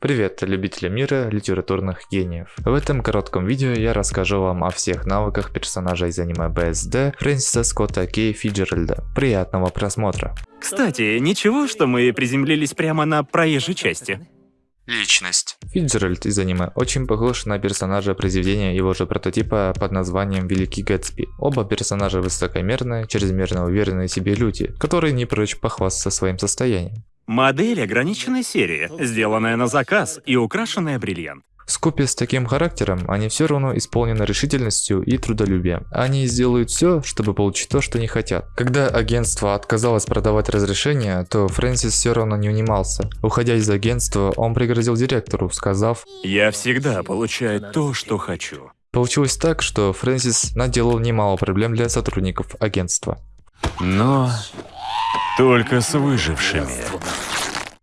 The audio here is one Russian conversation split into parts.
Привет, любители мира литературных гениев. В этом коротком видео я расскажу вам о всех навыках персонажа из аниме БСД Фрэнсиса Скотта Кей Фиджеральда. Приятного просмотра. Кстати, ничего, что мы приземлились прямо на проезжей части. Личность. Фиджеральд из аниме очень похож на персонажа произведения его же прототипа под названием Великий Гэтсби. Оба персонажа высокомерные, чрезмерно уверенные в себе люди, которые не прочь похвастаться своим состоянием. Модель ограниченной серии, сделанная на заказ и украшенная бриллиант. Скупе с таким характером они все равно исполнены решительностью и трудолюбием. Они сделают все, чтобы получить то, что не хотят. Когда агентство отказалось продавать разрешение, то Фрэнсис все равно не унимался. Уходя из агентства, он пригрозил директору, сказав «Я всегда получаю то, что хочу». Получилось так, что Фрэнсис наделал немало проблем для сотрудников агентства. Но только с выжившими.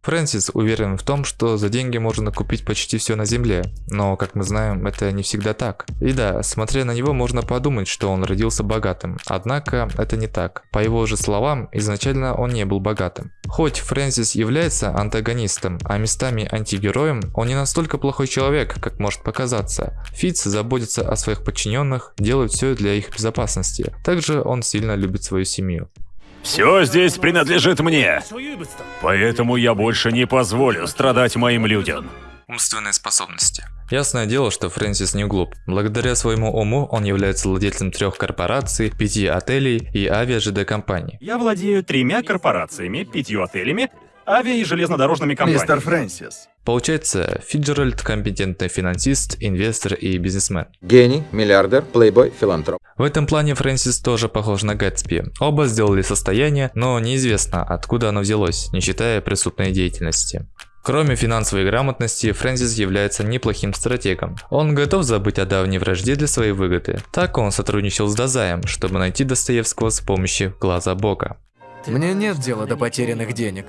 Фрэнсис уверен в том, что за деньги можно купить почти все на земле, но, как мы знаем, это не всегда так. И да, смотря на него, можно подумать, что он родился богатым, однако это не так. По его же словам, изначально он не был богатым. Хоть Фрэнсис является антагонистом, а местами антигероем, он не настолько плохой человек, как может показаться. Фитц заботится о своих подчиненных, делает все для их безопасности. Также он сильно любит свою семью. Все здесь принадлежит мне. Поэтому я больше не позволю страдать моим людям. Умственные способности. Ясное дело, что Фрэнсис не глуп. Благодаря своему уму он является владельцем трех корпораций, пяти отелей и авиа-ЖД-компаний. Я владею тремя корпорациями, пятью отелями, авиа- и железнодорожными компаниями. Мистер Фрэнсис. Получается, Фиджеральд – компетентный финансист, инвестор и бизнесмен. Гений, миллиардер, плейбой, филантроп. В этом плане Фрэнсис тоже похож на Гэтсби. Оба сделали состояние, но неизвестно, откуда оно взялось, не считая преступной деятельности. Кроме финансовой грамотности, Фрэнсис является неплохим стратегом. Он готов забыть о давней вражде для своей выгоды. Так он сотрудничал с Дазаем, чтобы найти Достоевского с помощью глаза Бога. Мне нет дела до потерянных денег.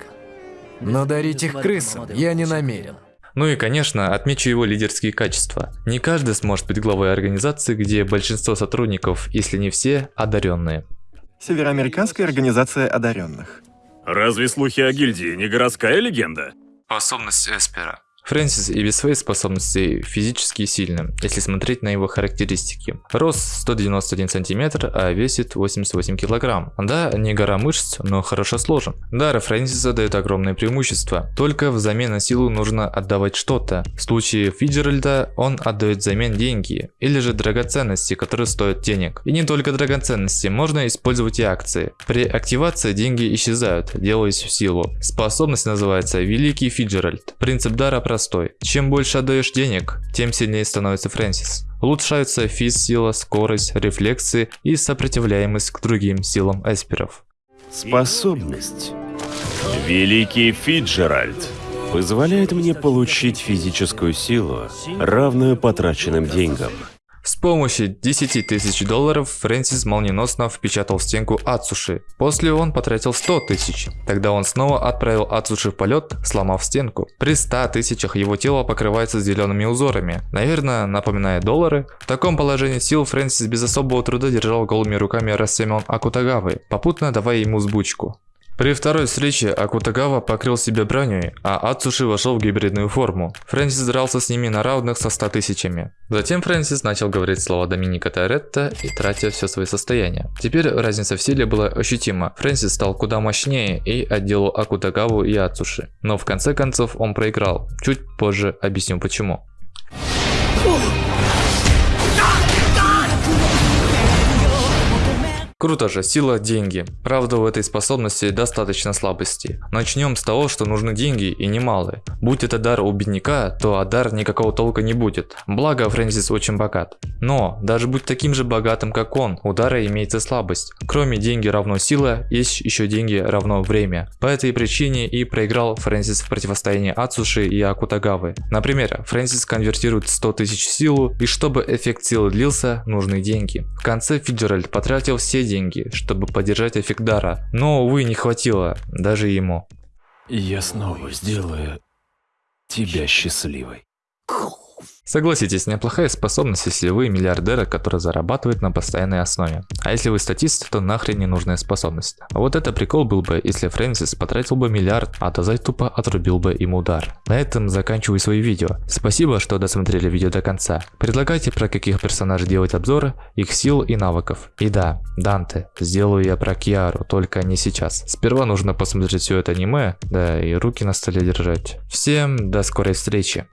Но дарить их крысам я не намерен. Ну и, конечно, отмечу его лидерские качества. Не каждый сможет быть главой организации, где большинство сотрудников, если не все, одаренные. Североамериканская организация одаренных. Разве слухи о гильдии не городская легенда? Способность Эспера. Фрэнсис и без своей способности физически сильным, если смотреть на его характеристики. Рост 191 сантиметр, а весит 88 килограмм. Да, не гора мышц, но хорошо сложен. Дар Фрэнсиса дает огромное преимущество. Только взамен на силу нужно отдавать что-то. В случае Фиджеральда он отдает взамен деньги, или же драгоценности, которые стоят денег. И не только драгоценности, можно использовать и акции. При активации деньги исчезают, делаясь в силу. Способность называется Великий Фиджеральд. Принцип дара простой простой. Чем больше отдаешь денег, тем сильнее становится Фрэнсис. Улучшаются физ-сила, скорость, рефлексы и сопротивляемость к другим силам эсперов. Способность. Великий Фиджеральд позволяет мне получить физическую силу, равную потраченным деньгам. С помощью 10 тысяч долларов Фрэнсис молниеносно впечатал в стенку Ацуши. После он потратил 100 тысяч. Тогда он снова отправил Ацуши в полет, сломав стенку. При 100 тысячах его тело покрывается зелеными узорами. Наверное, напоминая доллары. В таком положении сил Фрэнсис без особого труда держал голыми руками Рассемен Акутагавы, попутно давая ему сбучку. При второй встрече Акутагава покрыл себя броней, а Ацуши вошел в гибридную форму. Фрэнсис дрался с ними на равных со 100 тысячами. Затем Фрэнсис начал говорить слова Доминика Торетто и тратя все свои состояния. Теперь разница в силе была ощутима. Фрэнсис стал куда мощнее и отделал Акутагаву и Ацуши. Но в конце концов он проиграл. Чуть позже объясню почему. Круто же, сила – деньги. Правда, у этой способности достаточно слабости. Начнем с того, что нужны деньги и немалые. Будь это дар у бедняка, то от дар никакого толка не будет. Благо, Фрэнсис очень богат. Но, даже будь таким же богатым, как он, у дара имеется слабость. Кроме деньги равно сила, есть еще деньги равно время. По этой причине и проиграл Фрэнсис в противостоянии Ацуши и Акутагавы. Например, Фрэнсис конвертирует 100 тысяч силу, и чтобы эффект силы длился, нужны деньги. В конце Фиджеральд потратил все деньги, чтобы поддержать эффект дара, но, увы, не хватило, даже ему. Я снова сделаю тебя счастливой. Согласитесь, неплохая способность, если вы миллиардер, который зарабатывает на постоянной основе. А если вы статист, то нахрен ненужная способность. А вот это прикол был бы, если Фрэнсис потратил бы миллиард, а Тазай тупо отрубил бы им удар. На этом заканчиваю свои видео. Спасибо, что досмотрели видео до конца. Предлагайте про каких персонажей делать обзоры, их сил и навыков. И да, Данте, сделаю я про Киару, только не сейчас. Сперва нужно посмотреть все это аниме, да и руки на столе держать. Всем до скорой встречи.